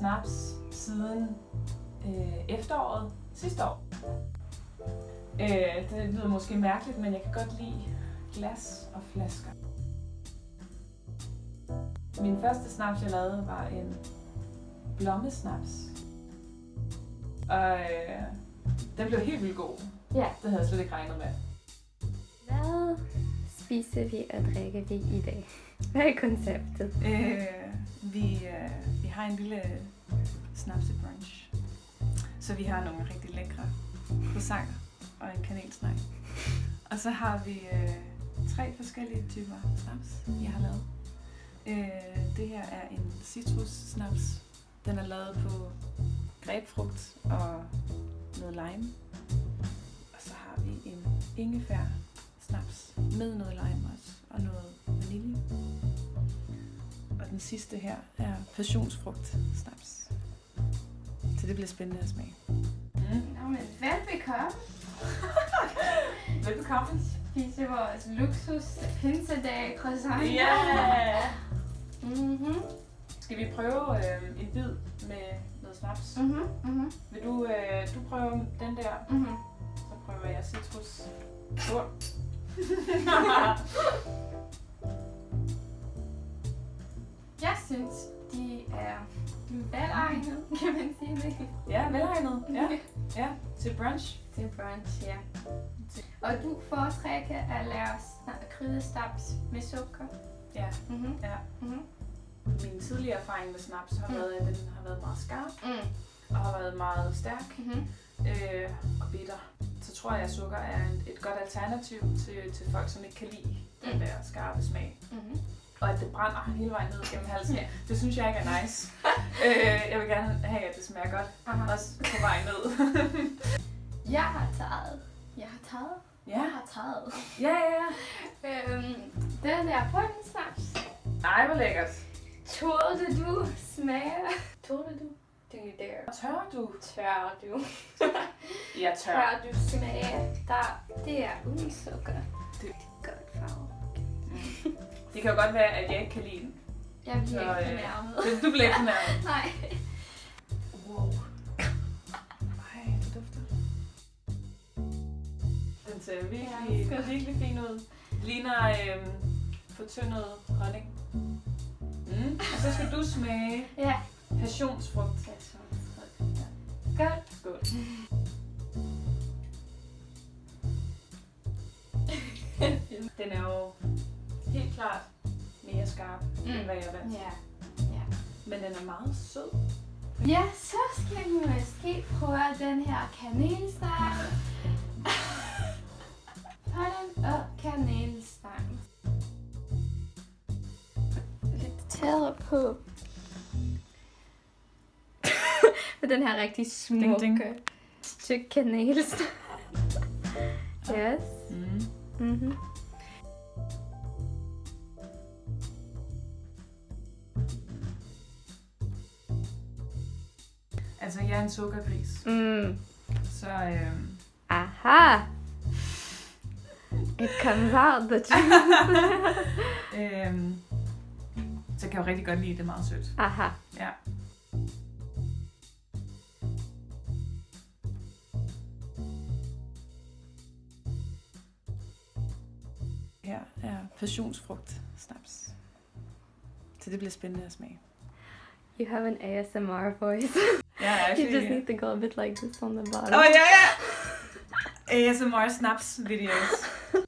snaps siden øh, efteråret sidste år. Øh, det lyder måske mærkeligt, men jeg kan godt lide glas og flasker. Min første snaps, jeg lavede, var en blommesnaps. Og øh, den blev helt vildt god. Ja. Det havde jeg slet ikke regnet med. Hvad spiser vi og drikker vi i dag? Hvad er konceptet? Øh, vi, øh, har en lille øh, snapsebrunch. Så vi har nogle rigtig lækre croissanter og en kanelsnej. Og så har vi øh, tre forskellige typer snaps, jeg har lavet. Øh, det her er en citrus snaps. Den er lavet på grebfrugt og noget lime. Og så har vi en ingefær snaps med noget lime den sidste her er passionsfrugt snaps. Så det bliver spændende at smage. Mm. Nå, men velbekomme. Velbekomme. Spise vores luksus pinsedag croissant. Yeah! Mhm. Skal vi prøve øh, en bid med noget snaps? Mhm. Mhm. Vil du, øh, du prøve den der, Mhm. så prøver jeg citrus. Skål. Jeg synes, de er velegnet, kan man sige det. ja, velegnet. Ja, ja, til brunch. Til brunch, ja. Og du foretrækker at lave kryddestaps med sukker. Ja, Mhm. ja. Mhm. Min tidligere erfaring med snaps har Mm. været, at den har været meget skarp Mm. og har været meget stærk Mhm. øh, og bitter. Så tror jeg, at sukker er et godt alternativ til, til folk, som ikke kan lide den Mm. der skarpe smag. Og at det brænder hele vejen ned gennem halsen. Ja. Det synes jeg ikke er nice. øh, jeg vil gerne have, at det smager godt. Aha. Også på vej ned. Jeg har taget. Jeg har taget. ja. Jeg har taget. ja, ja, ja. Øhm, den der pudding-snaps. Ej, hvor lækkert. Turde du smage? Turde du? Do you dare? Tør du? Tør du? Jeg tør. Tør du smage? Der, det er uden sukker. Det-. Det kan jo godt være, at jeg ikke kan lide den. Jeg bliver Så, ikke øh, fornærmet. Du- Du bliver ikke fornærmet. Nej. Wow. Ej, det dufter. Den ser virkelig, Ja, virkelig fin ud. Ligner øhm, fortyndet honning. Mm. Og så skal du smage Ja. passionsfrugt. Det klart mere skarp, mm. end hvad jeg er vant til. Ja. Ja. Men den er meget sød. Ja, så skal vi måske prøve den her kanelstang. Pollen og kanelstang. Lidt tættere på. Med den her rigtig smukke Ding, stykke kanelstang. Yes. Mm. Mhm. Altså, jeg er en sukkergris, Mm. så øhm, Aha. It comes out the øhm, så kan jeg jo rigtig godt lide det er meget sødt. Aha. Ja. Her er passionsfrugt snaps. Så det bliver spændende at smage. You have an ASMR voice. Ja, you just need to go a bit like this on the bottom. Oh ja, ja! ASMR snaps videos.